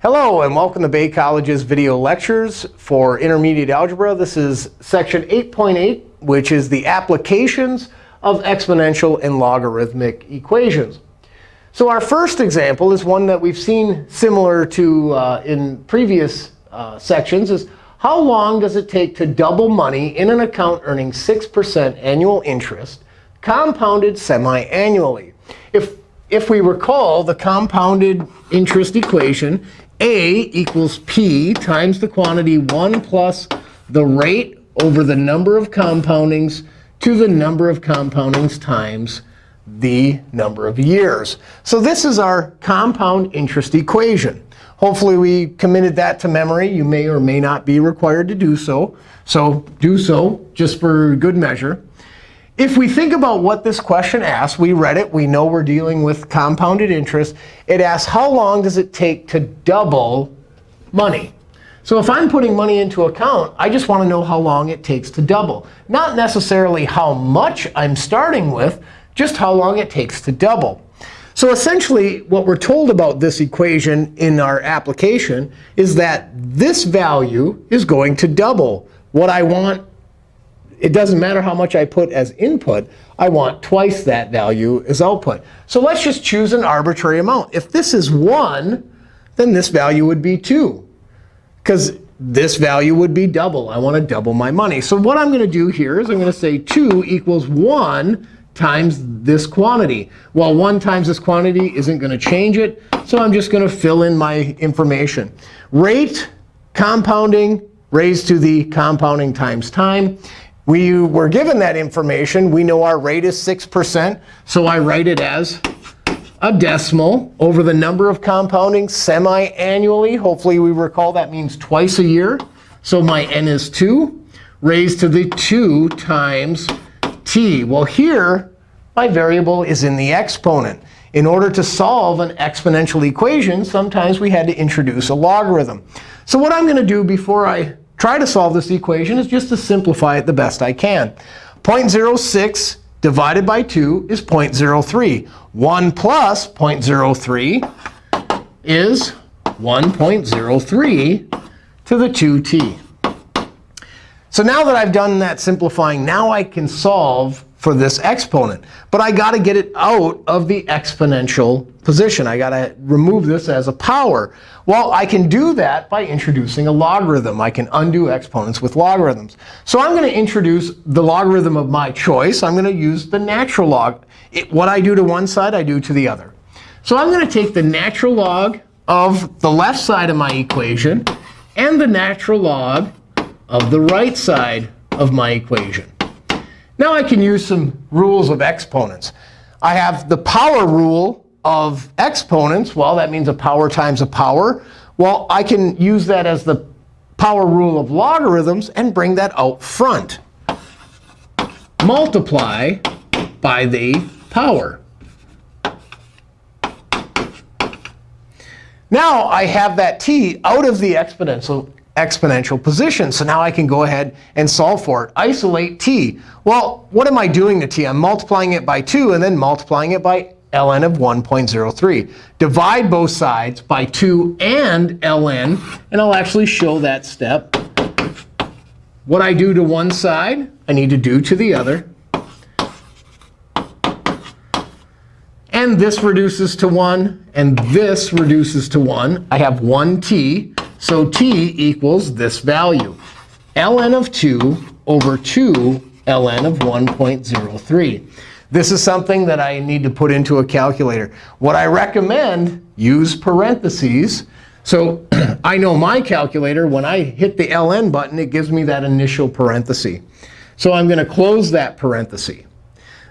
Hello, and welcome to Bay College's video lectures for intermediate algebra. This is section 8.8, which is the applications of exponential and logarithmic equations. So our first example is one that we've seen similar to uh, in previous uh, sections, is how long does it take to double money in an account earning 6% annual interest, compounded semi-annually? If, if we recall the compounded interest equation, a equals P times the quantity 1 plus the rate over the number of compoundings to the number of compoundings times the number of years. So this is our compound interest equation. Hopefully, we committed that to memory. You may or may not be required to do so. So do so just for good measure. If we think about what this question asks, we read it. We know we're dealing with compounded interest. It asks, how long does it take to double money? So if I'm putting money into account, I just want to know how long it takes to double. Not necessarily how much I'm starting with, just how long it takes to double. So essentially, what we're told about this equation in our application is that this value is going to double. What I want it doesn't matter how much I put as input. I want twice that value as output. So let's just choose an arbitrary amount. If this is 1, then this value would be 2. Because this value would be double. I want to double my money. So what I'm going to do here is I'm going to say 2 equals 1 times this quantity. Well, 1 times this quantity isn't going to change it. So I'm just going to fill in my information. Rate, compounding, raised to the compounding times time. We were given that information. We know our rate is 6%. So I write it as a decimal over the number of compounding semi-annually. Hopefully, we recall that means twice a year. So my n is 2 raised to the 2 times t. Well, here, my variable is in the exponent. In order to solve an exponential equation, sometimes we had to introduce a logarithm. So what I'm going to do before I try to solve this equation is just to simplify it the best I can. 0.06 divided by 2 is 0.03. 1 plus 0.03 is 1.03 to the 2t. So now that I've done that simplifying, now I can solve for this exponent. But I got to get it out of the exponential position. I got to remove this as a power. Well, I can do that by introducing a logarithm. I can undo exponents with logarithms. So I'm going to introduce the logarithm of my choice. I'm going to use the natural log. It, what I do to one side, I do to the other. So I'm going to take the natural log of the left side of my equation and the natural log of the right side of my equation. Now I can use some rules of exponents. I have the power rule of exponents. Well, that means a power times a power. Well, I can use that as the power rule of logarithms and bring that out front. Multiply by the power. Now I have that t out of the exponential exponential position. So now I can go ahead and solve for it. Isolate t. Well, what am I doing to t? I'm multiplying it by 2 and then multiplying it by ln of 1.03. Divide both sides by 2 and ln. And I'll actually show that step. What I do to one side, I need to do to the other. And this reduces to 1, and this reduces to 1. I have 1t. So t equals this value, ln of 2 over 2 ln of 1.03. This is something that I need to put into a calculator. What I recommend, use parentheses. So I know my calculator, when I hit the ln button, it gives me that initial parenthesis. So I'm going to close that parenthesis.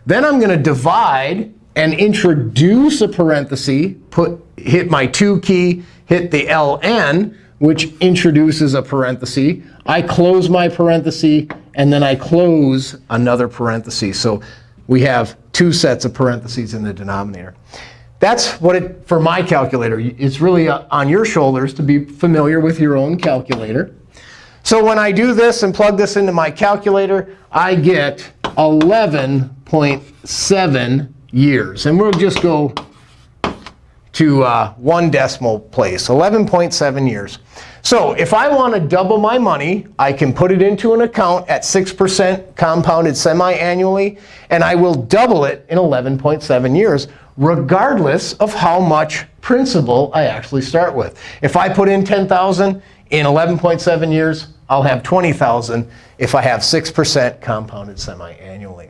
Then I'm going to divide and introduce a parenthesis, put, hit my 2 key, hit the ln which introduces a parenthesis. I close my parenthesis, and then I close another parenthesis. So we have two sets of parentheses in the denominator. That's what it, for my calculator, it's really uh, on your shoulders to be familiar with your own calculator. So when I do this and plug this into my calculator, I get 11.7 years. And we'll just go to uh, one decimal place, 11.7 years. So if I want to double my money, I can put it into an account at 6% compounded semi-annually, and I will double it in 11.7 years, regardless of how much principal I actually start with. If I put in 10,000 in 11.7 years, I'll have 20,000 if I have 6% compounded semi-annually.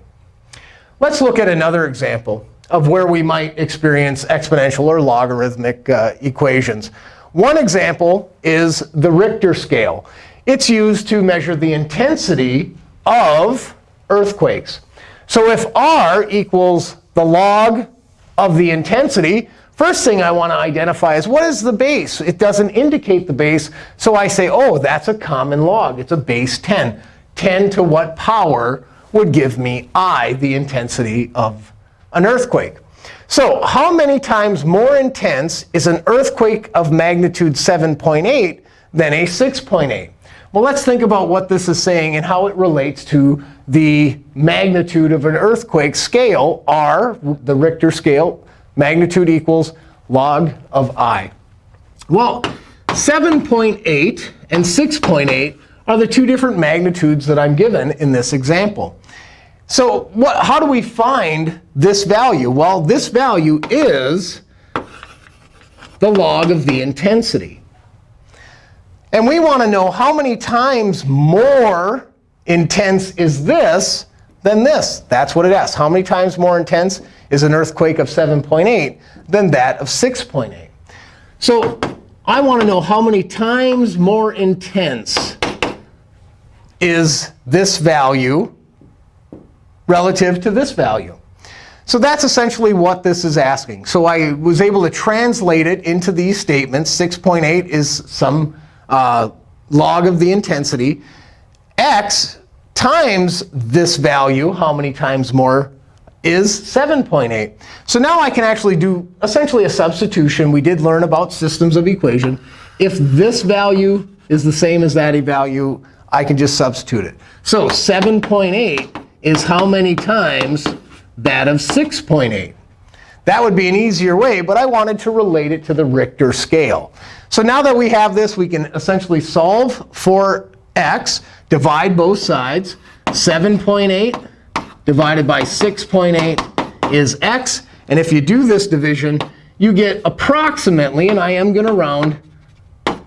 Let's look at another example of where we might experience exponential or logarithmic uh, equations. One example is the Richter scale. It's used to measure the intensity of earthquakes. So if r equals the log of the intensity, first thing I want to identify is what is the base? It doesn't indicate the base. So I say, oh, that's a common log. It's a base 10. 10 to what power would give me i, the intensity of an earthquake. So how many times more intense is an earthquake of magnitude 7.8 than a 6.8? Well, let's think about what this is saying and how it relates to the magnitude of an earthquake scale, r, the Richter scale, magnitude equals log of i. Well, 7.8 and 6.8 are the two different magnitudes that I'm given in this example. So what, how do we find this value? Well, this value is the log of the intensity. And we want to know how many times more intense is this than this. That's what it asks. How many times more intense is an earthquake of 7.8 than that of 6.8? So I want to know how many times more intense is this value relative to this value. So that's essentially what this is asking. So I was able to translate it into these statements. 6.8 is some uh, log of the intensity. x times this value, how many times more, is 7.8. So now I can actually do essentially a substitution. We did learn about systems of equation. If this value is the same as that value, I can just substitute it. So 7.8 is how many times that of 6.8. That would be an easier way, but I wanted to relate it to the Richter scale. So now that we have this, we can essentially solve for x, divide both sides. 7.8 divided by 6.8 is x. And if you do this division, you get approximately, and I am going to round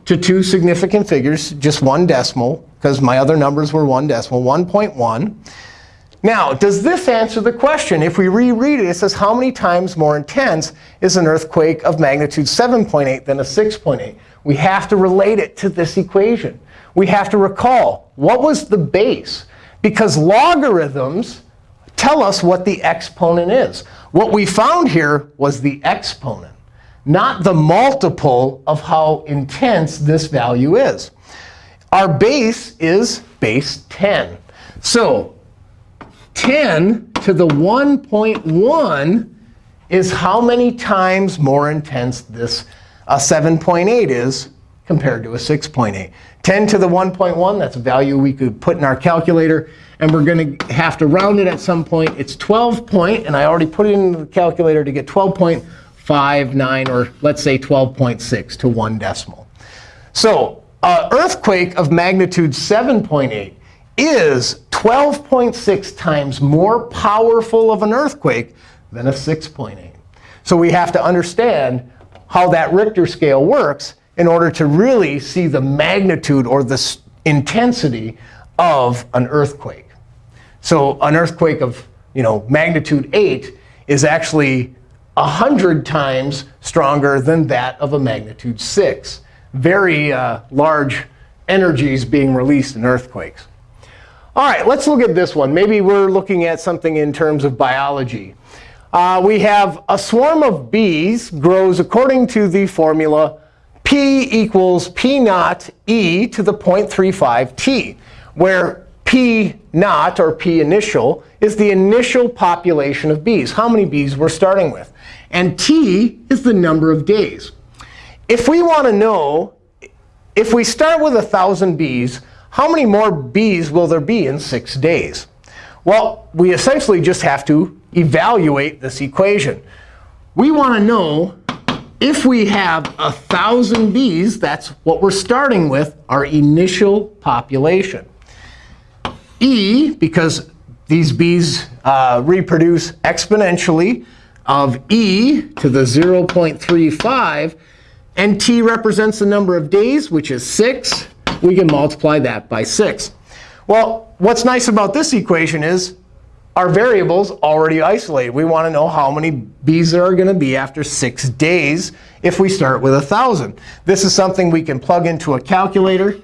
to two significant figures, just one decimal, because my other numbers were one decimal, 1.1. Now, does this answer the question? If we reread it, it says, how many times more intense is an earthquake of magnitude 7.8 than a 6.8? We have to relate it to this equation. We have to recall, what was the base? Because logarithms tell us what the exponent is. What we found here was the exponent, not the multiple of how intense this value is. Our base is base 10. So 10 to the 1.1 is how many times more intense this uh, 7.8 is compared to a 6.8. 10 to the 1.1, that's a value we could put in our calculator. And we're going to have to round it at some point. It's 12 point, and I already put it in the calculator to get 12.59, or let's say 12.6 to one decimal. So an earthquake of magnitude 7.8 is 12.6 times more powerful of an earthquake than a 6.8. So we have to understand how that Richter scale works in order to really see the magnitude or the intensity of an earthquake. So an earthquake of you know, magnitude 8 is actually 100 times stronger than that of a magnitude 6. Very uh, large energies being released in earthquakes. All right, let's look at this one. Maybe we're looking at something in terms of biology. Uh, we have a swarm of bees grows according to the formula P equals P naught E to the 0.35 T, where P naught, or P initial, is the initial population of bees, how many bees we're starting with. And T is the number of days. If we want to know, if we start with 1,000 bees, how many more bees will there be in six days? Well, we essentially just have to evaluate this equation. We want to know if we have 1,000 bees, that's what we're starting with, our initial population. E, because these bees uh, reproduce exponentially, of e to the 0.35, and t represents the number of days, which is 6. We can multiply that by 6. Well, what's nice about this equation is our variable's already isolated. We want to know how many bees there are going to be after 6 days if we start with 1,000. This is something we can plug into a calculator.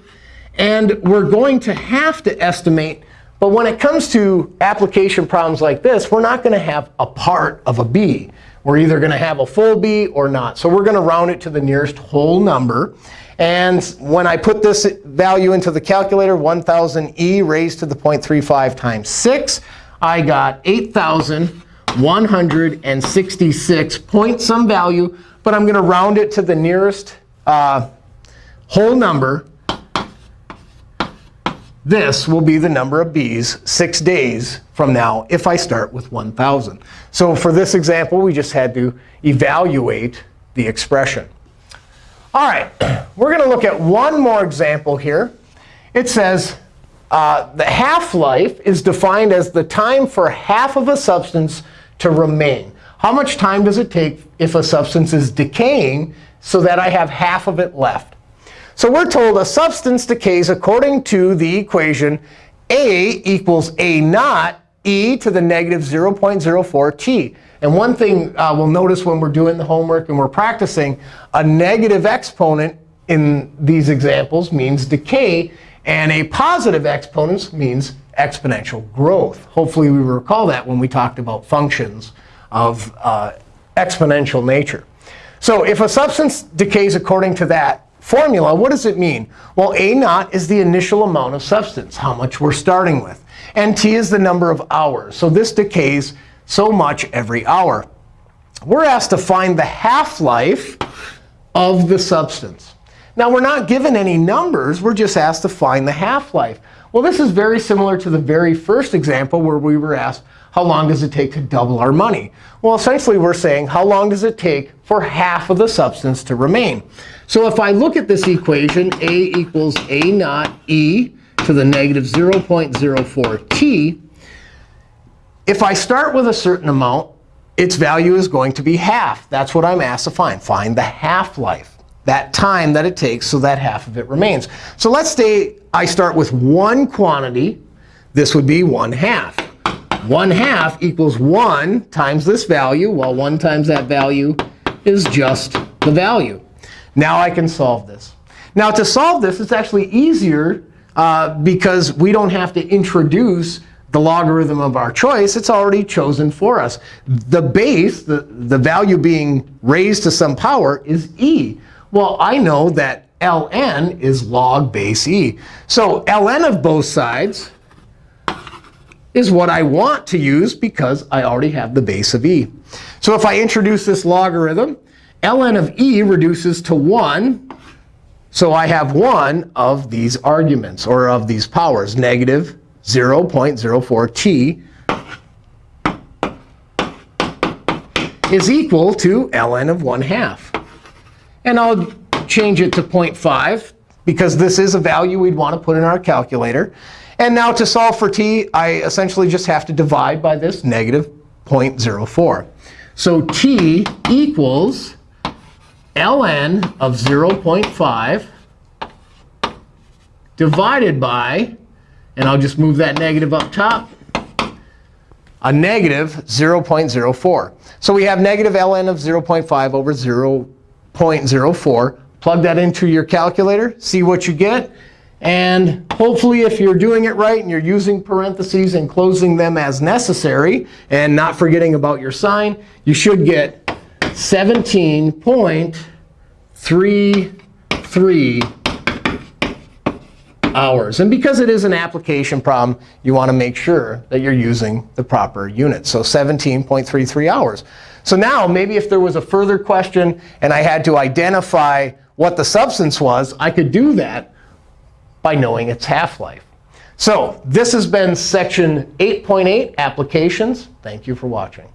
And we're going to have to estimate but when it comes to application problems like this, we're not going to have a part of a bee. We're either going to have a full bee or not. So we're going to round it to the nearest whole number. And when I put this value into the calculator, 1,000e raised to the 0.35 times 6, I got 8,166 point some value. But I'm going to round it to the nearest uh, whole number this will be the number of bees six days from now if I start with 1,000. So for this example, we just had to evaluate the expression. All right, we're going to look at one more example here. It says uh, the half-life is defined as the time for half of a substance to remain. How much time does it take if a substance is decaying so that I have half of it left? So we're told a substance decays according to the equation A equals A naught e to the negative 0.04 t. And one thing uh, we'll notice when we're doing the homework and we're practicing, a negative exponent in these examples means decay. And a positive exponent means exponential growth. Hopefully, we recall that when we talked about functions of uh, exponential nature. So if a substance decays according to that, formula, what does it mean? Well, A naught is the initial amount of substance, how much we're starting with. And T is the number of hours. So this decays so much every hour. We're asked to find the half-life of the substance. Now, we're not given any numbers. We're just asked to find the half-life. Well, this is very similar to the very first example where we were asked, how long does it take to double our money? Well, essentially, we're saying, how long does it take for half of the substance to remain? So if I look at this equation, A equals A naught E to the negative 0.04 t, if I start with a certain amount, its value is going to be half. That's what I'm asked to find. Find the half-life, that time that it takes so that half of it remains. So let's say I start with one quantity. This would be 1 half. 1 half equals 1 times this value. Well, 1 times that value is just the value. Now I can solve this. Now to solve this, it's actually easier uh, because we don't have to introduce the logarithm of our choice. It's already chosen for us. The base, the, the value being raised to some power, is e. Well, I know that ln is log base e. So ln of both sides is what I want to use because I already have the base of e. So if I introduce this logarithm, ln of e reduces to 1. So I have one of these arguments, or of these powers, negative 0.04t is equal to ln of 1 half. And I'll change it to 0.5 because this is a value we'd want to put in our calculator. And now to solve for t, I essentially just have to divide by this negative 0.04. So t equals ln of 0.5 divided by, and I'll just move that negative up top, a negative 0.04. So we have negative ln of 0.5 over 0.04. Plug that into your calculator, see what you get. And hopefully, if you're doing it right and you're using parentheses and closing them as necessary and not forgetting about your sign, you should get 17.33 hours. And because it is an application problem, you want to make sure that you're using the proper unit. So 17.33 hours. So now, maybe if there was a further question and I had to identify what the substance was, I could do that by knowing its half-life. So this has been section 8.8, applications. Thank you for watching.